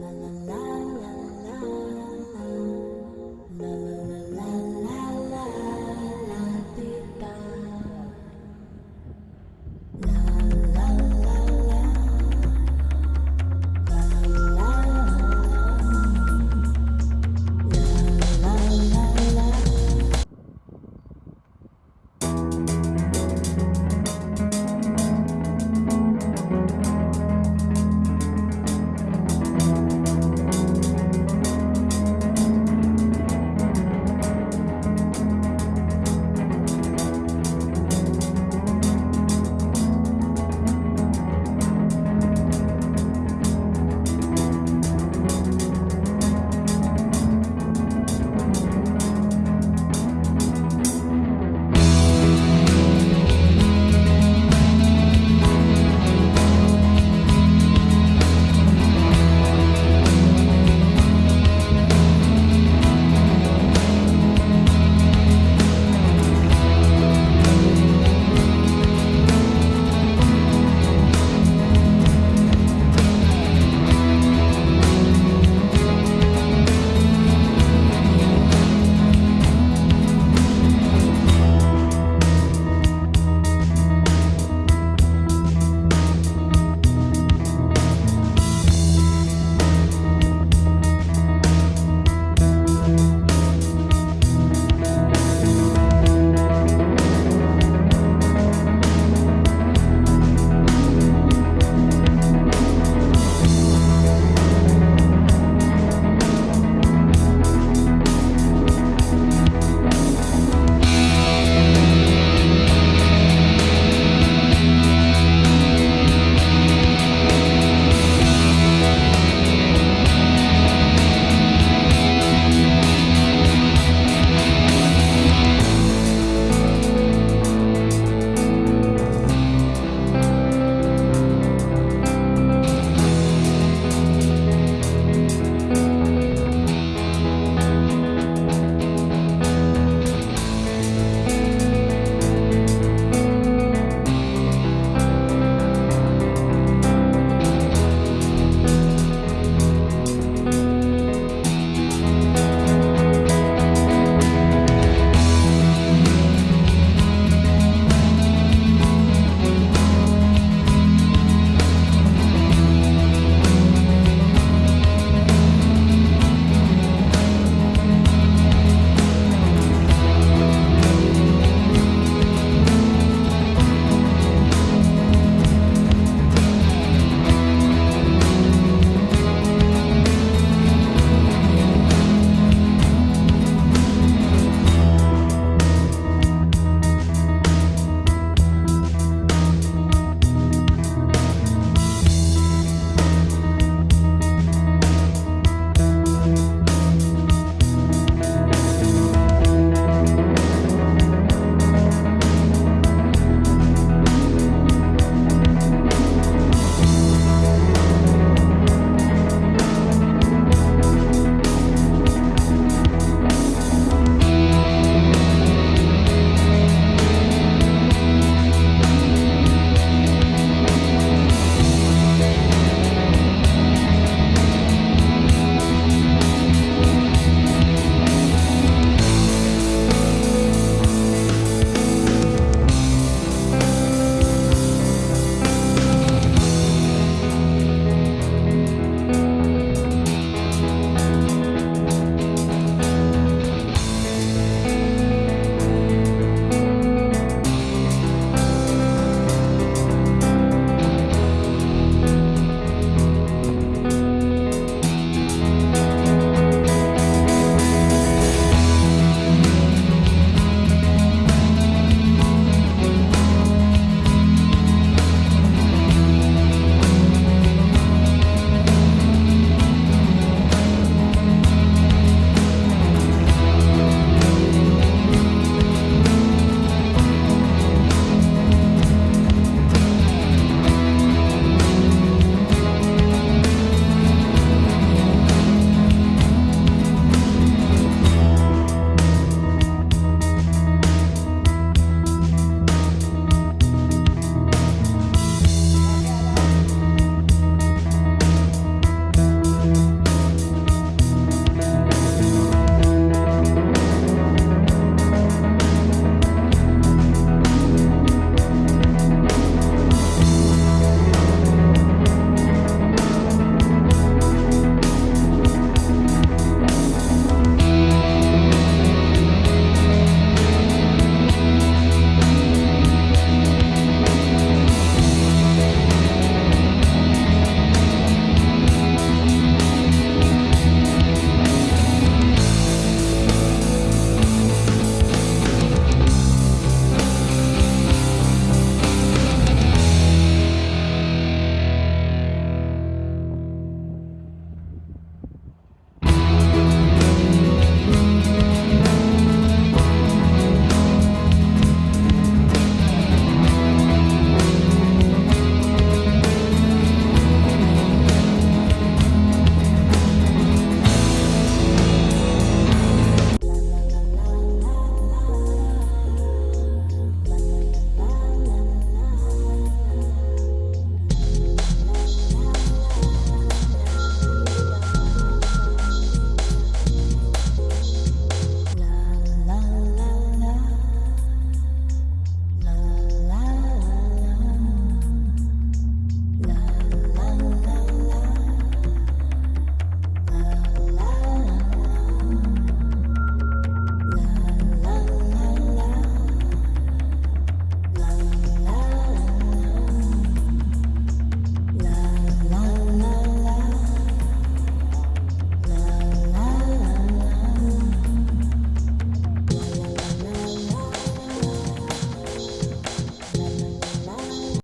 la la la